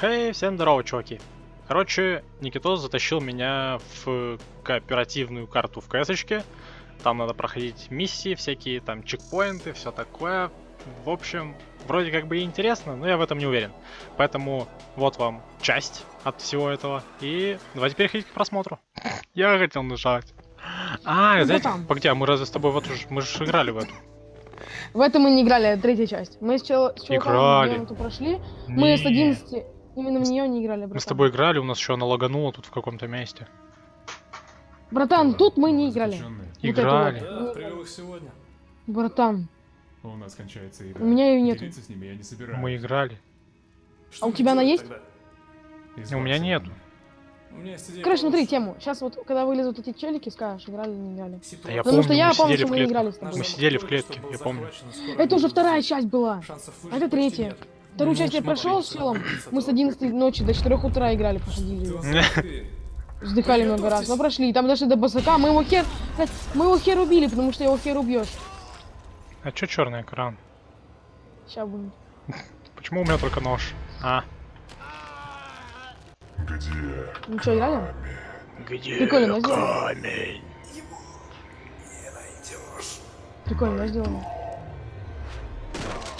Хей, всем здорово, чуваки. Короче, Никитос затащил меня в кооперативную карту в КСочке. Там надо проходить миссии, всякие там чекпоинты, все такое. В общем, вроде как бы и интересно, но я в этом не уверен. Поэтому вот вам часть от всего этого. И давайте переходить к просмотру. Я хотел нажать. А, Ну, знаете, там. погоди, а мы разве с тобой вот уже, мы же играли в эту? В этом мы не играли, третья часть. Мы с, чел... с чуваком прошли. Мы с Не. 11 именно в нее не играли, братан. Мы с тобой играли, у нас еще она лаганула тут в каком-то месте. Братан, тут мы не играли. Заключенные. Вот Играли. вот. Да, привел их сегодня. Братан, У нас кончается еда. у меня ее нету. Делиться с ними я не собираюсь. Мы играли. Что А у тебя она есть? тогда? У меня нету. У меня есть идея. Короче, смотри тему. Сейчас вот, когда вылезут эти челики, скажешь, играли или не играли. Ситуация- я Потому помню, что я помню, что мы не играли с тобой. Мы сидели в клетке, я помню. Это уже вторая часть была. А это третья. нет. Вторую Ну, часть я прошел с челом. Мы с 11 ночи до 4 утра играли, проходили. Вздыхали много раз, но прошли. Там дошли до басака, мы его хер... Мы его хер убили, потому что его хер убьешь. А чё черный экран? Сейчас будет. Почему у меня только нож? А, Ну что, играли? где Прикольно, камень? Прикольно, да, сделано?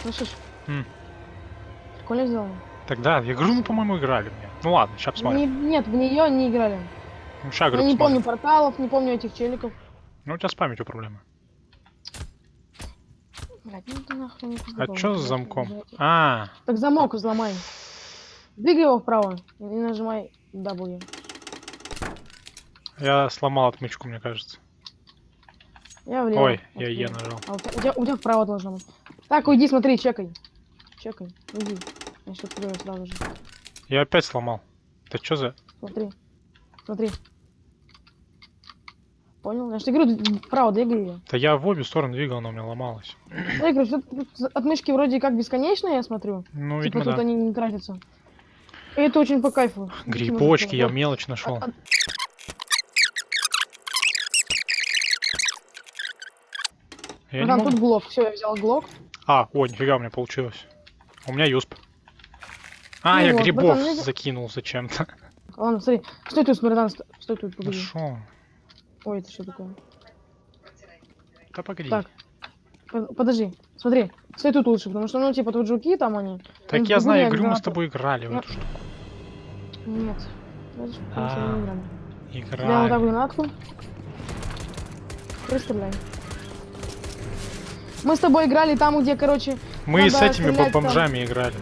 Слышишь? М. Прикольно сделано. Тогда, я говорю, мы, по-моему, играли в. Ну ладно, сейчас Не- посмотрим. нет, в нее не играли. Ну, Я говорю, не помню порталов, не помню этих челиков. Ну, у тебя с памятью проблемы. Блядь, ну ты нахуй не А чё с замком? блядь. А, Так замок взломай. Двигай его вправо и нажимай W. я сломал отмычку, мне кажется. Я влево. Ой, я. Е нажал. А у тебя- у тебя вправо должно быть. Так, уйди, смотри, чекай. Чекай, уйди. Я сейчас открою сразу же. Я опять сломал. Это что за... Смотри. Смотри. Понял? Я же говорю, вправо двигай ее. Да я в обе стороны двигал, она у меня ломалась. Я говорю, отмычки вроде как бесконечные, я смотрю. Ну, типа видимо, тут да. они не тратятся. И это очень по кайфу. Грибочки, я мелочь нашел. А- Я не Братан, могу- тут глок. Все, я взял глок. А, о, нифига у меня получилось. У меня юсп. А, Ну я вот, грибов я- закинул зачем-то. Ладно, смотри. Стой тут, братан, стой, стой тут, погоди. Нашел. Ой, это что такое? Да погоди. Так. Под- Подожди, смотри. Стой тут лучше, потому что, ну, типа, тут жуки там они. Так я знаю, говорю, мы с тобой играли в Я- эту штуку. Нет. А, играли. Я вот так Играли. гранатку. Пристреляй. Мы с тобой играли там, где, короче... Мы с этими стрелять там. бомжами играли.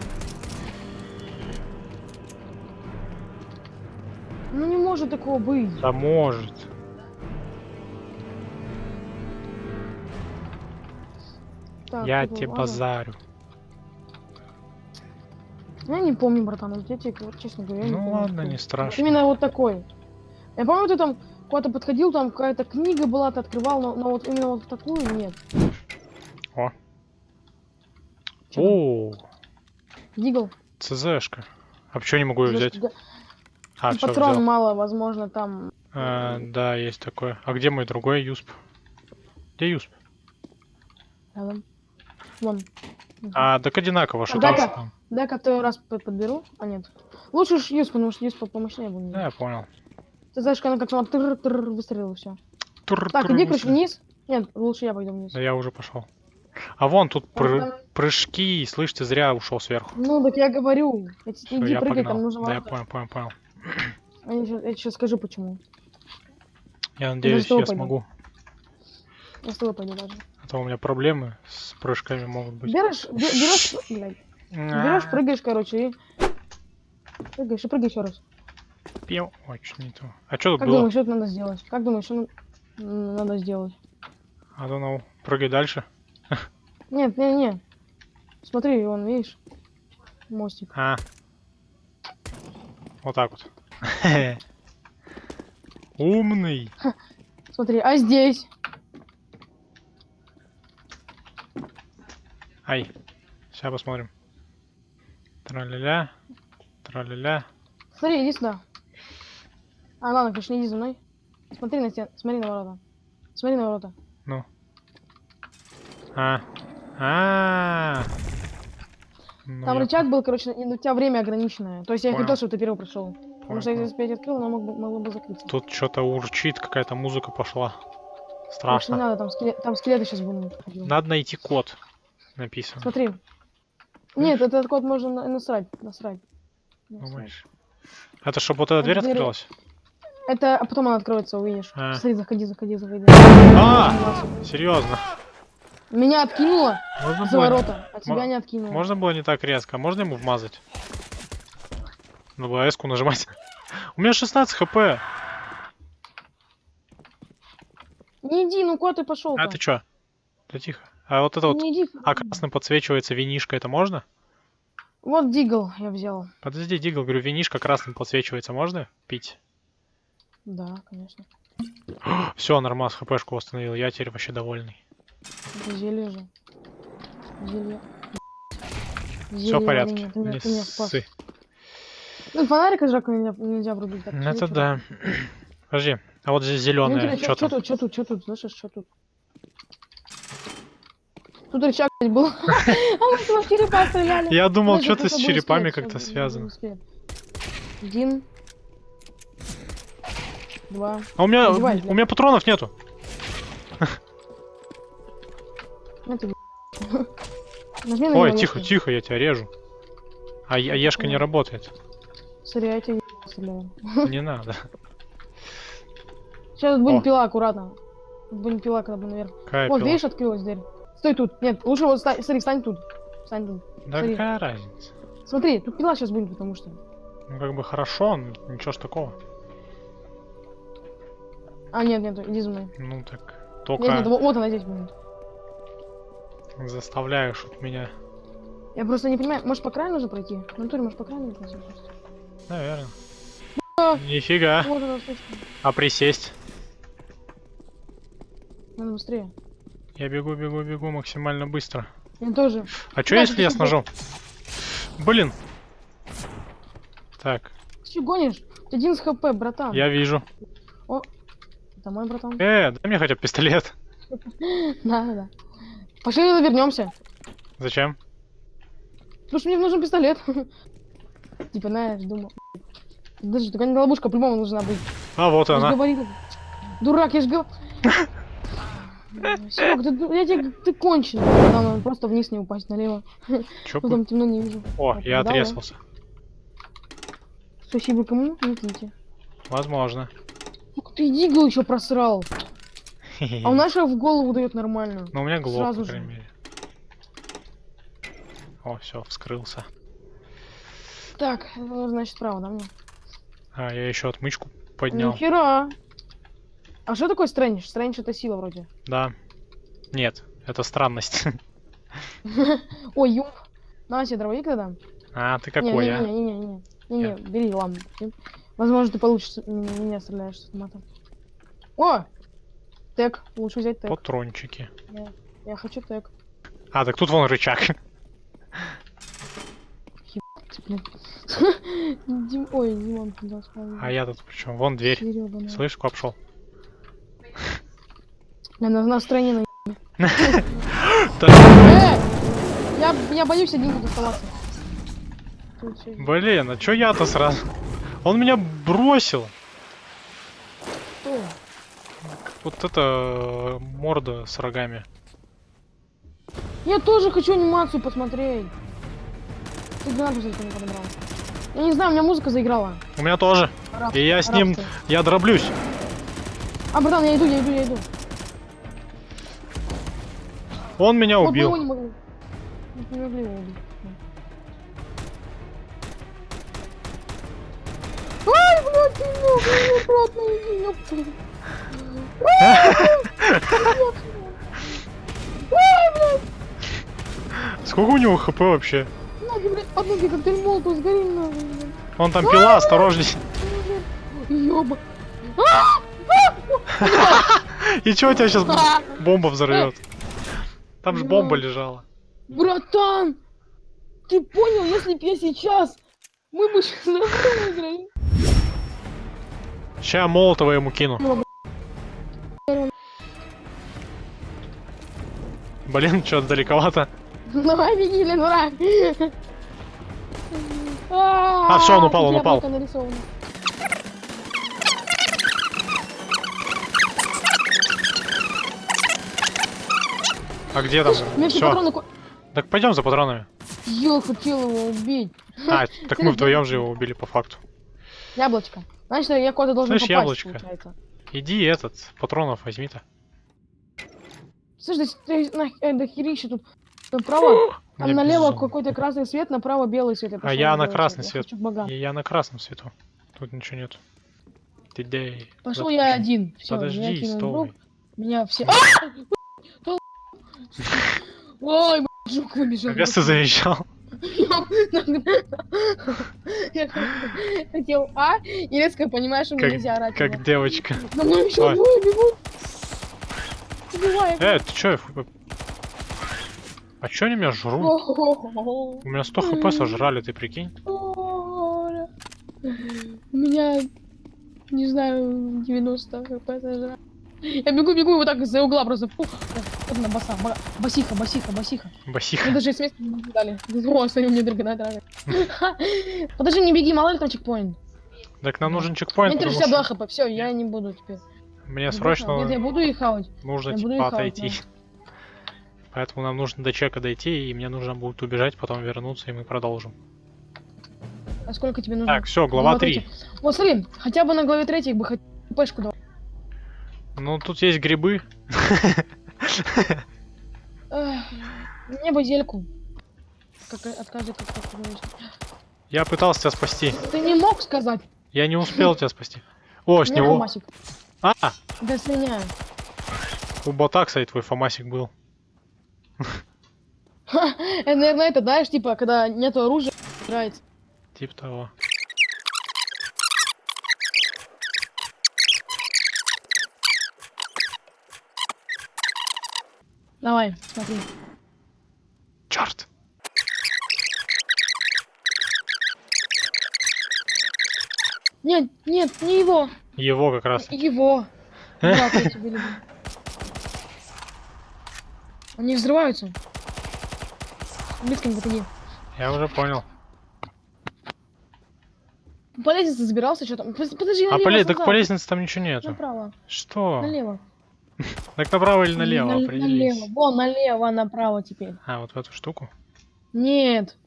Ну может такого быть. Да может. Так, я тебе ладно. базарю. Я не помню, братан, вот вот, честно говоря, я не Ну помню. ладно, такого. не страшно. Именно вот такой. Я помню, ты там куда-то подходил, там какая-то книга была, ты открывал, но, но вот именно вот такую нет. О. Там? О, Дигл. ЦЗшка. А почему не могу ее взять? А, все Патрон взял. мало, возможно, там... А, да, есть такое. А где мой другой юсп? Где юсп? Рядом. Вон. А, так одинаково, что Да, там, да. второй раз по- подберу. А нет. Лучше уж Юс, потому что Юс по- помощнее будет. Да, я понял. Ты знаешь, как она как она тыр-тыр выстрелила все. Тур, Так, тур, иди, короче, вниз. Нет, лучше я пойду вниз. Да я уже пошел. А вон тут пры- там- прыжки, слышь, ты зря ушел сверху. Ну, так я говорю. Иди, Всё, я прыгай, погнал. там нужно Да, я понял, понял, понял. А Я сейчас скажу, почему. Я надеюсь, я пойду. смогу. Я с тобой пойду даже. А то у меня проблемы с прыжками могут быть. Берешь, бе- берешь, блядь, берешь, А, прыгаешь, короче, и... Прыгаешь и прыгай еще раз. Ой, чё не то. А что тут Как было? думаешь, что надо сделать? Как думаешь, что надо сделать? I don't know. Прыгай дальше. Нет, не, не. Смотри, вон, видишь? Мостик. А. Вот так вот. Умный. Смотри, а здесь? Ай. Сейчас посмотрим. Траля-ля. Траля-ля. Смотри, иди сюда. А, ладно, конечно, не иди за мной. Смотри на стен, смотри на ворота. Смотри на ворота. А. А. Ну, Там я рычаг был, короче, и у тебя время ограниченное. То есть я Понял. хотел, чтобы ты первый прошел. Потому что если опять открыл, оно мог бы- могло бы закрыться. Тут что-то урчит, какая-то музыка пошла. Лучше не Страшно. надо, там, скеле- там скелеты сейчас будут. Надо найти код. Написано. Смотри. Нет, этот код можно на- насрать. Насрать. Насрать. Думаешь? Это чтобы вот эта Это дверь дверь- открылась? Это, а потом она откроется, увидишь. А. Смотри, заходи, заходи, заходи. А! Серьезно. Меня откинуло Можно за было, ворота, а тебя не откинуло. можно было не так резко. А Можно ему вмазать? На БС-ку нажимать. У меня 16 хп. Не иди, ну куда ты пошел? А ты чё? Да тихо. А вот это вот, Не иди. а красным подсвечивается винишка, это можно? Вот дигл я взял. Подожди, Дигл, говорю, винишка красным подсвечивается, можно пить? Да, конечно. Все, нормас, хпшку восстановил, я теперь вообще довольный. Это зелье же. Зелье. Все в порядке, варенье. Ты меня, не ты меня спас. Ну, фонарик из рака нельзя, нельзя врубить. так Ну, что Это да. Подожди, а вот здесь Ну, зеленое, что что там? тут, что тут, что тут, слышишь, что тут? Тут рычаг был. А мы с в черепа стреляли. Я думал, что-то кто-то с черепами как-то успеть. Один. Два. А у меня, у меня патронов нету. На Ой, него, тихо, тихо, я тебя режу. А ешка не работает. Смотри, я тебя стреляю. Не надо. Сейчас О. пила, аккуратно. Тут будет пила, когда будем наверх. Какая Вот, пила? видишь, открылась дверь. Стой тут. Нет, лучше вот ста- смотри, встань тут. Встань тут. Да смотри. какая разница? Смотри, тут пила сейчас будет, потому что. Ну как бы хорошо, но ничего ж такого. А, нет, нет, иди за мной. Ну так, Нет, нет, только вот, вот она здесь будет. заставляешь вот меня. Я просто не понимаю, может по краю нужно пройти? В натуре, может по краю нужно пройти? Наверное. Нифига. Вот она. А присесть? Надо быстрее. Я бегу, бегу, бегу максимально быстро. Я тоже. А что если я с ножом? Блин. Так, Ты что гонишь? Ты один с хп, братан. я вижу. Это мой братан. Э, дай мне хотя бы пистолет. Да, да, да. Пошли вернемся. Зачем? Потому что мне нужен пистолет. Типа, знаешь, думал. Даже такая ловушка по-любому должна быть. А вот Я она. говорил. Дурак, я ж говорил. Серег, ты, я тебе, ты конченый. Да, надо просто вниз не упасть налево. Чё Потом темно не вижу. О, Так, я да, да. отрезался. Спасибо кому? Не киньте. Возможно. Ух ты, дигл еще просрал. А у нашего в голову дает нормально. Ну у меня глок, сразу по же. крайней мере. О, все, вскрылся. Так, это нужно, значит, справа, да, мне? А, я еще отмычку поднял. Нихера. А что такое стрэндж? Стрэндж это сила вроде. Да. Нет, это странность. Ой, юмп. На себе дробовик тогда. А, ты какой, а? Не, не, не, не, не, не, Я. бери лампу. Возможно, ты получишь меня стреляешь с автомата. О! Тег. Лучше взять тег. Патрончики. Я хочу тег. А, так тут вон рычаг. Блин. Дим... Ой, Димон туда спал. А я тут причем? Вон дверь. Ёбаный. Слышь, куда пошел? Бля, на, стороне на... Э! Я, я боюсь один тут оставаться. Блин, а чё я-то сразу? Он меня бросил. Кто? Вот это э, морда с рогами. Я тоже хочу анимацию посмотреть. Ты гранату зачем не подобрал? Я не знаю, у меня музыка заиграла. У меня тоже. Раб- И я с ним, рабство. я дроблюсь. А, братан, я иду, я иду, я иду. Он меня Вот убил. не. Мы не могли его убить. Ай, блядь, ты я обратно иди, ёпта. Сколько у него хп вообще? Ноги коктейль молотов, сгори нахуй. Он там пила, осторожней. Ёба. И чё у тебя сейчас А! бомба взорвет? Там же бомба лежала. Братан! Ты понял, если б я сейчас... Мы бы сейчас выиграли. Ща молотова ему кину. Блин, что далековато. Давай, беги, Ленура. А, всё, он упал, он упал. А где там? Все Все. Так пойдем за патронами. Я хотел его убить. А, так мы вдвоем же его убили по факту. Яблочко. Значит, я куда-то должен Слышь, попасть, яблочко. получается. Иди этот, патронов возьми-то. Ты на, э, дохерища тут направо, там налево какой-то красный свет, направо белый свет. А я на красный Я свет. хочу богам. И я на красном свету. Тут ничего нет. Ты где? Пошел Вот я один. Все, меня Подожди, кинул стой. Меня все... А! Ой, блядь, жук выбежал. Опять ты заезжал. Я хотел А, и резко понимаешь, что мне Как- нельзя орать. Как девочка. За мной еще бегут. Э, ты чё? А чё они меня жрут? У меня 100 хп сожрали, ты прикинь? У меня, не знаю, 90 хп сожрали. Я бегу, бегу, вот так из-за угла просто. Фу. Так, Вот она, баса, ба- басиха, басиха, басиха. Мне Басиха. даже смс не дали. О, смотри, мне дорого надо. Подожди, не беги, мало ли там чекпоинт. Так нам нужен У чекпоинт, меня потому 32 что хп, все, я не буду теперь. мне Не срочно Нет, я буду их хавать. нужно типа отойти. Поэтому нам нужно до чека дойти, и мне нужно будет убежать, потом вернуться, и мы продолжим. А сколько тебе нужно? Так, все, глава 3. третья. Вот смотри, хотя бы на главе третьей бы хоть пешку дал. Ну, тут есть грибы. Мне бы зельку. Как. Я пытался тебя спасти. Ты не мог сказать? Я не успел тебя спасти. О, с меня него. А, Да слиняю. у бота, кстати, твой фомасик был. Это, наверное, это, знаешь, типа, когда нету оружия, играется. Тип того. Давай, смотри. Черт! Нет, нет, не его. Его как раз. Его. Люблю. Они взрываются. Близко не подходи. Я уже понял. По лестнице забирался, что там? Подожди, А налево, по, ле- так по лестнице там ничего нету. Направо, Что? налево. Так направо или налево? Нале- Определись. Налево, вон, налево, направо теперь. А, вот в эту штуку. Нет.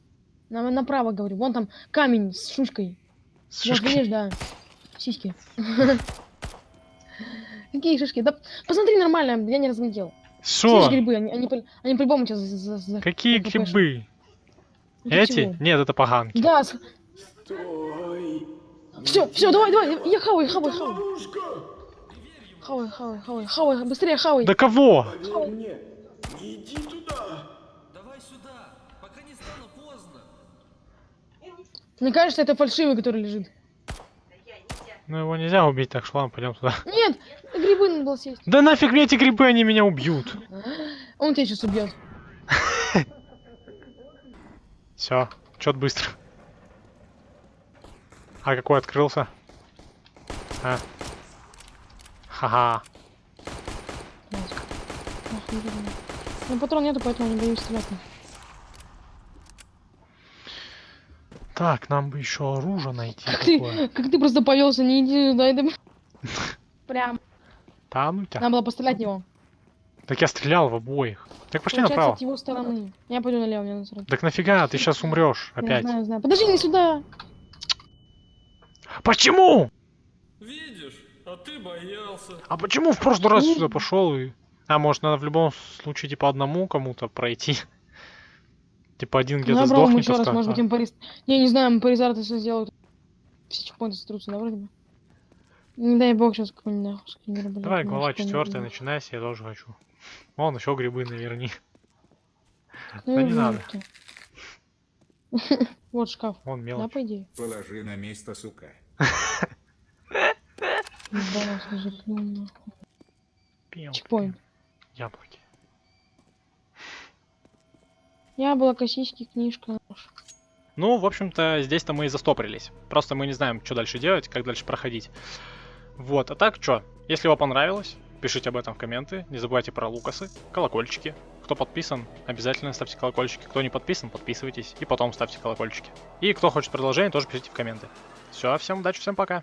На- направо, говорю. Вон там камень с шушкой. С видишь, да. Сиськи. Какие шишки? Да посмотри нормально, я не разглядел. Что? Грибы, они, они, они по-любому сейчас за, за- за- Какие за- грибы? Эти? Нет, это поганки. Да. Все, все, давай, давай, я хавай, хавай, хавай. Хавай, хавай, хавай, хавай, быстрее хавай. Да кого? хавай. Давай сюда, пока не стало поздно. Мне кажется, это фальшивый, который лежит. Ну его нельзя убить, так что ладно, пойдем туда. Нет, грибы надо было съесть. Да нафиг мне эти грибы, они меня убьют. Он тебя сейчас убьет. Все, чё быстро. А какой открылся? А. Ха-ха. Ну, патрон нету, поэтому не боюсь стрелять. Так, нам бы еще оружие найти Как ты, как ты просто повелся, не иди туда, это... Прям. Да ну тебя. Надо было пострелять в него. Так я стрелял в обоих. Так пошли Получается, направо. от его стороны. Я пойду налево, мне насрать. Так нафига, ты сейчас умрешь Я опять. знаю, знаю. Подожди, не сюда. Почему? Видишь, а ты боялся. А почему в прошлый раз сюда пошел и... А, может, надо в любом случае, типа, одному кому-то пройти? Типа, один где-то Ну, сдохнет. еще раз, может быть, а. импарист. Не, не знаю, импаризар это все сделают. Все чекпоинты сотрутся, да, вроде бы? Не дай бог сейчас какой-нибудь нахуй скинер, блядь, Давай, глава четвертая, да. начинайся, я тоже хочу. Вон, еще грибы наверни. Ну, Да не надо. Вот шкаф. Вон Да, мелочь. по идее. Положи на место, сука. Да, Чекпоинт. Яблоки. Яблоко, сиськи, книжка. Ну, в общем-то, здесь-то мы и застопорились. Просто мы не знаем, что дальше делать, как дальше проходить. Вот, а так, что? Если вам понравилось, пишите об этом в комменты. Не забывайте про лукасы, колокольчики. Кто подписан, обязательно ставьте колокольчики. Кто не подписан, подписывайтесь и потом ставьте колокольчики. И кто хочет продолжение, тоже пишите в комменты. Все, всем удачи, всем пока.